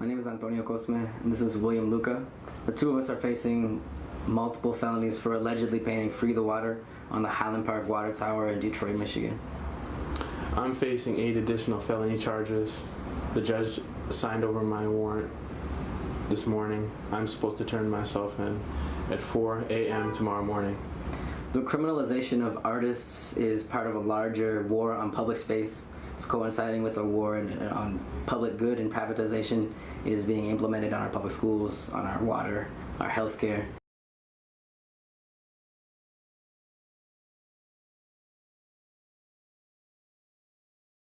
My name is Antonio Cosme, and this is William Lucka. The two of us are facing multiple felonies for allegedly painting Free the Water on the Highland Park Water Tower in Detroit, Michigan. I'm facing eight additional felony charges. The judge signed over my warrant this morning. I'm supposed to turn myself in at 4 a.m. tomorrow morning. The criminalization of artists is part of a larger war on public space. It's coinciding with a war in, on public good and privatization is being implemented on our public schools, on our water, our healthcare,